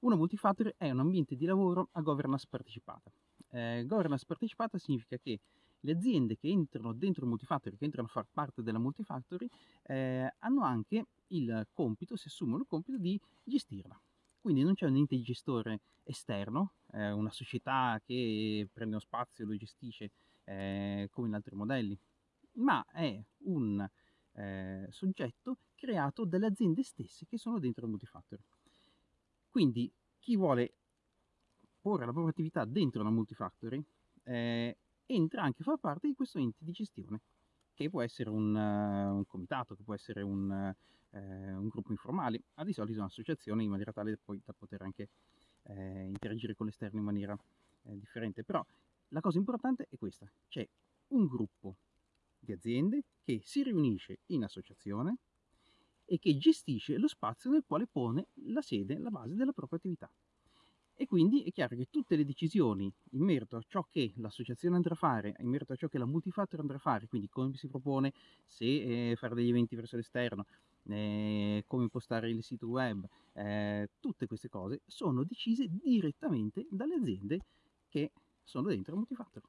Una multifactory è un ambiente di lavoro a governance partecipata. Eh, governance partecipata significa che le aziende che entrano dentro multifactory, che entrano a far parte della multifactory, eh, hanno anche il compito, si assumono il compito di gestirla. Quindi non c'è un ente gestore esterno, eh, una società che prende uno spazio e lo gestisce eh, come in altri modelli, ma è un eh, soggetto creato dalle aziende stesse che sono dentro multifactory. Quindi chi vuole porre la propria attività dentro una multifactory eh, entra anche a far parte di questo ente di gestione, che può essere un, uh, un comitato, che può essere un, uh, un, gruppo informale, ma di solito un'associazione in maniera tale da, poi, da poter anche eh, interagire con l'esterno in maniera eh, differente. Però la cosa importante è questa, c'è un gruppo di aziende che si riunisce in associazione e che gestisce lo spazio nel quale pone la sede, la base della propria attività. E quindi è chiaro che tutte le decisioni in merito a ciò che l'associazione andrà a fare, in merito a ciò che la multifactor andrà a fare, quindi come si propone, se eh, fare degli eventi verso l'esterno, eh, come impostare il sito web, eh, tutte queste cose sono decise direttamente dalle aziende che sono dentro la multifactor.